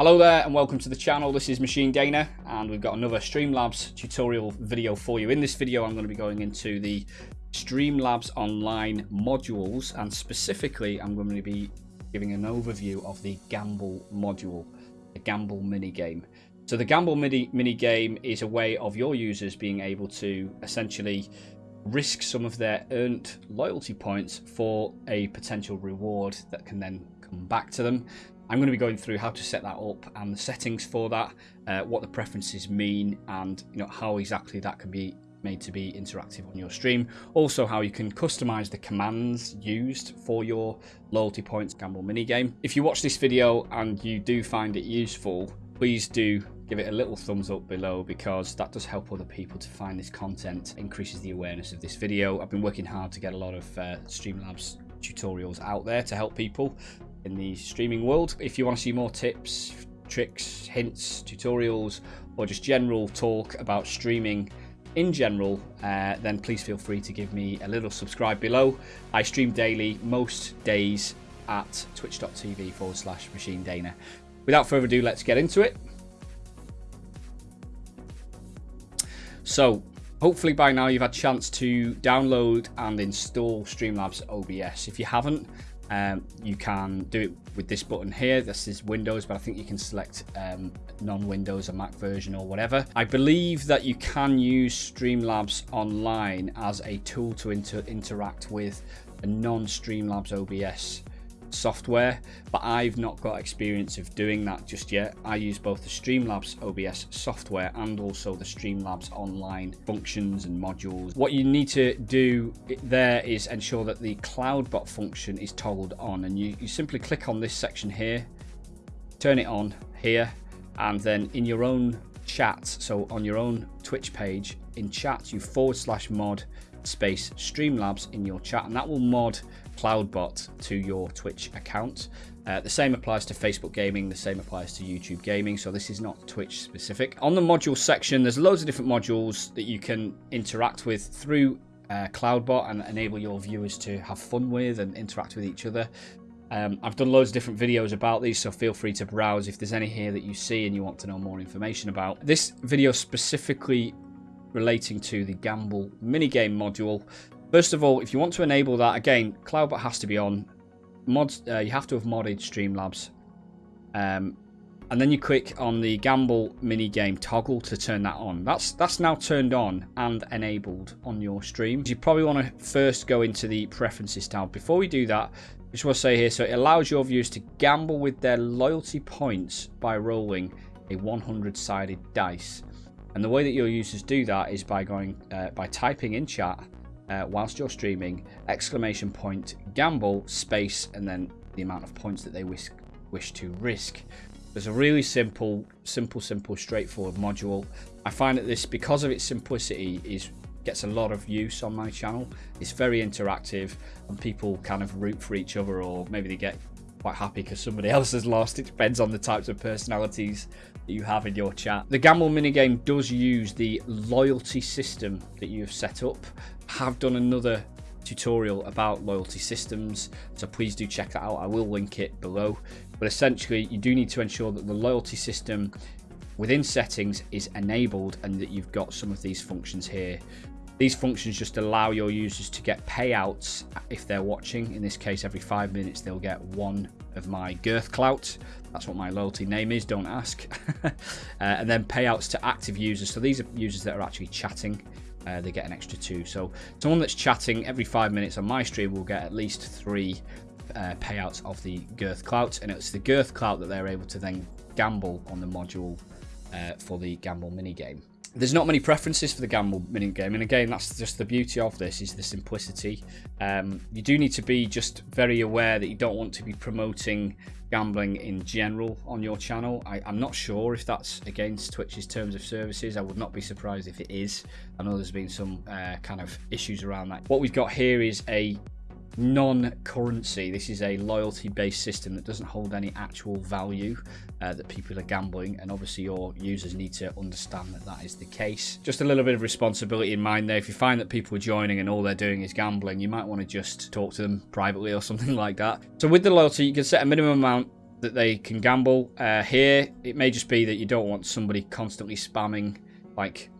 Hello there and welcome to the channel. This is Machine Dana and we've got another Streamlabs tutorial video for you. In this video I'm going to be going into the Streamlabs online modules and specifically I'm going to be giving an overview of the Gamble module, the Gamble mini game. So the Gamble mini, mini game is a way of your users being able to essentially risk some of their earned loyalty points for a potential reward that can then come back to them. I'm going to be going through how to set that up and the settings for that, uh, what the preferences mean, and you know how exactly that can be made to be interactive on your stream. Also, how you can customize the commands used for your loyalty points gamble mini game. If you watch this video and you do find it useful, please do give it a little thumbs up below because that does help other people to find this content, increases the awareness of this video. I've been working hard to get a lot of uh, Streamlabs tutorials out there to help people in the streaming world. If you want to see more tips, tricks, hints, tutorials, or just general talk about streaming in general, uh, then please feel free to give me a little subscribe below. I stream daily, most days at twitch.tv forward slash machine dana. Without further ado, let's get into it. So, hopefully by now you've had a chance to download and install Streamlabs OBS. If you haven't, um, you can do it with this button here. This is Windows, but I think you can select um, non-Windows, a Mac version or whatever. I believe that you can use Streamlabs Online as a tool to inter interact with a non-Streamlabs OBS software, but I've not got experience of doing that just yet. I use both the Streamlabs OBS software and also the Streamlabs online functions and modules. What you need to do there is ensure that the CloudBot function is toggled on and you, you simply click on this section here, turn it on here, and then in your own chat, so on your own Twitch page, in chat you forward slash mod space Streamlabs in your chat and that will mod CloudBot to your Twitch account. Uh, the same applies to Facebook Gaming, the same applies to YouTube Gaming, so this is not Twitch specific. On the module section, there's loads of different modules that you can interact with through uh, CloudBot and enable your viewers to have fun with and interact with each other. Um, I've done loads of different videos about these, so feel free to browse if there's any here that you see and you want to know more information about. This video specifically relating to the Gamble minigame module First of all, if you want to enable that, again, CloudBot has to be on. Mods, uh, you have to have modded Streamlabs. Um, and then you click on the Gamble mini game toggle to turn that on. That's that's now turned on and enabled on your stream. You probably want to first go into the preferences tab. Before we do that, I just want to say here, so it allows your viewers to gamble with their loyalty points by rolling a 100-sided dice. And the way that your users do that is by going uh, by typing in chat uh, whilst you're streaming, exclamation point, gamble, space, and then the amount of points that they wish, wish to risk. There's a really simple, simple, simple, straightforward module. I find that this, because of its simplicity, is gets a lot of use on my channel. It's very interactive and people kind of root for each other or maybe they get quite happy because somebody else has lost. It depends on the types of personalities that you have in your chat. The Gamble minigame does use the loyalty system that you've set up have done another tutorial about loyalty systems so please do check that out i will link it below but essentially you do need to ensure that the loyalty system within settings is enabled and that you've got some of these functions here these functions just allow your users to get payouts if they're watching. In this case every five minutes they'll get one of my girth clout that's what my loyalty name is don't ask. Uh, and then payouts to active users. So these are users that are actually chatting. Uh, they get an extra two. So someone that's chatting every five minutes on my stream will get at least three uh, payouts of the Girth Clout, and it's the Girth Clout that they're able to then gamble on the module uh, for the Gamble mini game. There's not many preferences for the Gamble mini game, and again, that's just the beauty of this is the simplicity. Um, you do need to be just very aware that you don't want to be promoting gambling in general on your channel. I, am not sure if that's against Twitch's terms of services. I would not be surprised if it is. I know there's been some uh, kind of issues around that. What we've got here is a non-currency. This is a loyalty-based system that doesn't hold any actual value uh, that people are gambling, and obviously your users need to understand that that is the case. Just a little bit of responsibility in mind there. If you find that people are joining and all they're doing is gambling, you might want to just talk to them privately or something like that. So with the loyalty, you can set a minimum amount that they can gamble. Uh, here, it may just be that you don't want somebody constantly spamming like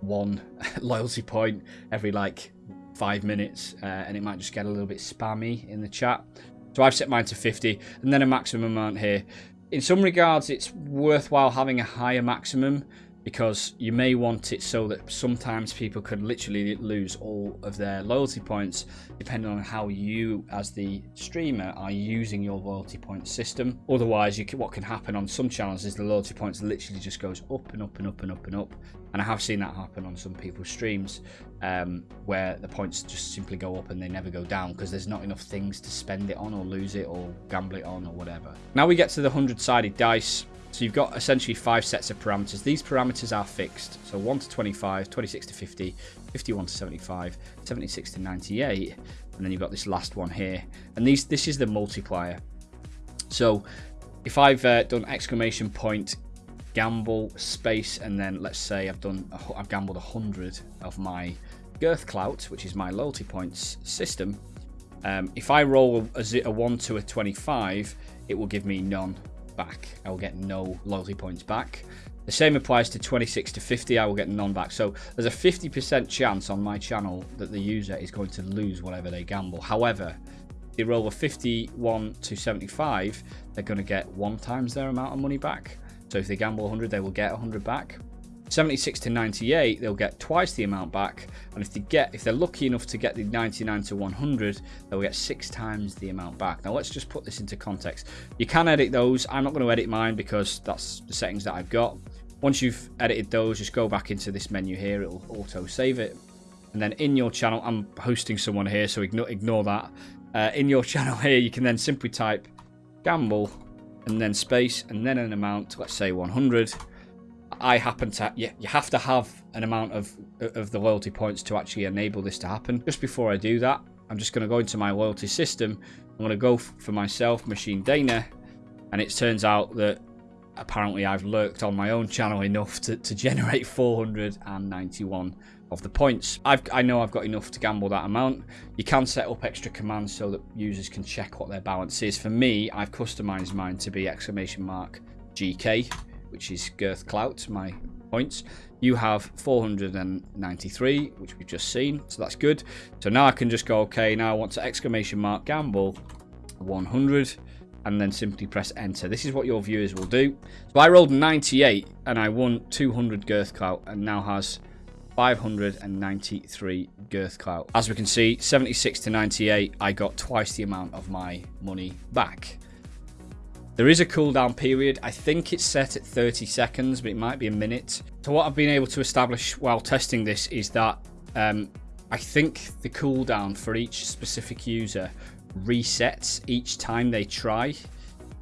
one loyalty point every like five minutes, uh, and it might just get a little bit spammy in the chat. So I've set mine to 50, and then a maximum amount here. In some regards, it's worthwhile having a higher maximum because you may want it so that sometimes people could literally lose all of their loyalty points depending on how you as the streamer are using your loyalty point system. Otherwise you can, what can happen on some channels is the loyalty points literally just goes up and up and up and up and up. And i have seen that happen on some people's streams um, where the points just simply go up and they never go down because there's not enough things to spend it on or lose it or gamble it on or whatever. Now we get to the 100 sided dice so you've got essentially five sets of parameters. These parameters are fixed. So 1 to 25, 26 to 50, 51 to 75, 76 to 98, and then you've got this last one here. And these this is the multiplier. So if I've uh, done exclamation point gamble space and then let's say I've done I've gambled 100 of my girth clout which is my loyalty points system um, if I roll a, a 1 to a 25 it will give me none back. I will get no loyalty points back. The same applies to 26 to 50, I will get none back. So there's a 50% chance on my channel that the user is going to lose whatever they gamble. However, if they roll a 51 to 75, they're going to get one times their amount of money back. So if they gamble 100, they will get 100 back. 76 to 98, they'll get twice the amount back. And if they get, if they're lucky enough to get the 99 to 100, they'll get six times the amount back. Now let's just put this into context. You can edit those. I'm not going to edit mine because that's the settings that I've got. Once you've edited those, just go back into this menu here. It'll auto save it. And then in your channel, I'm hosting someone here, so ignore, ignore that. Uh, in your channel here, you can then simply type gamble and then space and then an amount, let's say 100 I happen to you, you have to have an amount of of the loyalty points to actually enable this to happen. Just before I do that, I'm just going to go into my loyalty system. I'm going to go for myself, Machine Dana, and it turns out that apparently I've lurked on my own channel enough to, to generate 491 of the points. I've, I know I've got enough to gamble that amount. You can set up extra commands so that users can check what their balance is. For me, I've customized mine to be exclamation mark GK which is Girth Clout, my points. You have 493, which we've just seen, so that's good. So now I can just go, okay, now I want to exclamation mark gamble 100 and then simply press enter. This is what your viewers will do. So I rolled 98 and I won 200 Girth Clout and now has 593 Girth Clout. As we can see, 76 to 98, I got twice the amount of my money back. There is a cooldown period. I think it's set at 30 seconds, but it might be a minute. So what I've been able to establish while testing this is that um, I think the cooldown for each specific user resets each time they try.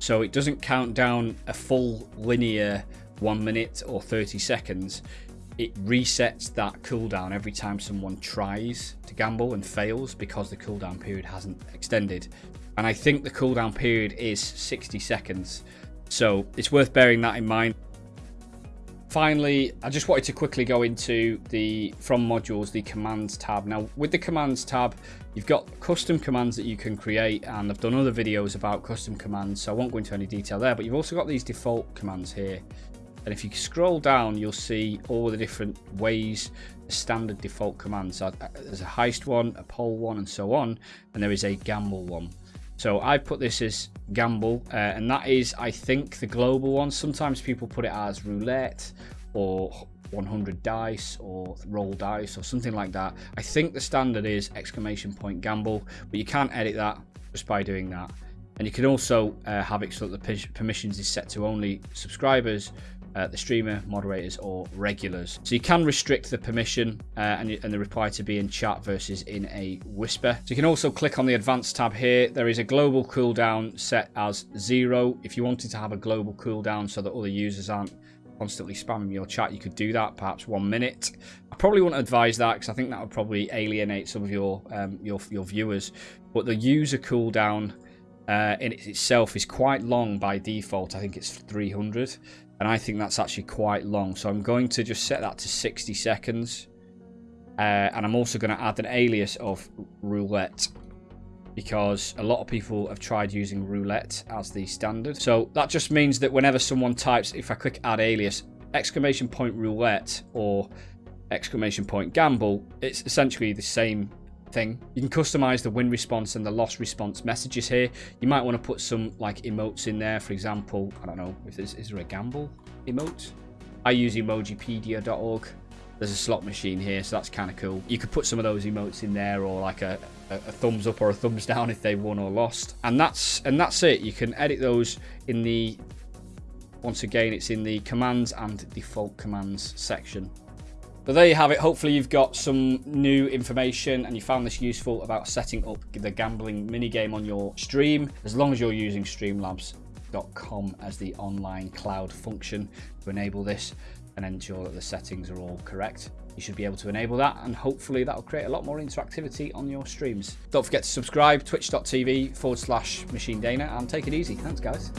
So it doesn't count down a full linear one minute or 30 seconds. It resets that cooldown every time someone tries to gamble and fails because the cooldown period hasn't extended and I think the cooldown period is 60 seconds. So it's worth bearing that in mind. Finally, I just wanted to quickly go into the from modules, the commands tab. Now, with the commands tab, you've got custom commands that you can create, and I've done other videos about custom commands, so I won't go into any detail there, but you've also got these default commands here. And if you scroll down, you'll see all the different ways, the standard default commands. Uh, there's a heist one, a poll one, and so on, and there is a gamble one. So I put this as gamble, uh, and that is, I think, the global one. Sometimes people put it as roulette or 100 dice or roll dice or something like that. I think the standard is exclamation point gamble, but you can't edit that just by doing that. And you can also uh, have it so that the permissions is set to only subscribers uh, the streamer, moderators, or regulars. So you can restrict the permission uh, and, and, the reply to be in chat versus in a whisper. So you can also click on the advanced tab here. There is a global cooldown set as zero. If you wanted to have a global cooldown so that other users aren't constantly spamming your chat, you could do that, perhaps one minute. I probably wouldn't advise that because I think that would probably alienate some of your um, your, your viewers. But the user cooldown uh, in itself is quite long by default. I think it's 300 and I think that's actually quite long. So I'm going to just set that to 60 seconds. Uh, and I'm also going to add an alias of roulette because a lot of people have tried using roulette as the standard. So that just means that whenever someone types, if I click add alias, exclamation point roulette or exclamation point gamble, it's essentially the same thing. You can customize the win response and the loss response messages here. You might want to put some like emotes in there. For example, I don't know, if there's, is there a gamble emote? I use emojipedia.org. There's a slot machine here, so that's kind of cool. You could put some of those emotes in there or like a, a, a thumbs up or a thumbs down if they won or lost. And that's and that's it. You can edit those in the once again, it's in the commands and default commands section. So there you have it. Hopefully you've got some new information and you found this useful about setting up the gambling minigame on your stream, as long as you're using streamlabs.com as the online cloud function to enable this and ensure that the settings are all correct. You should be able to enable that and hopefully that'll create a lot more interactivity on your streams. Don't forget to subscribe, twitch.tv forward slash machine dana and take it easy. Thanks guys.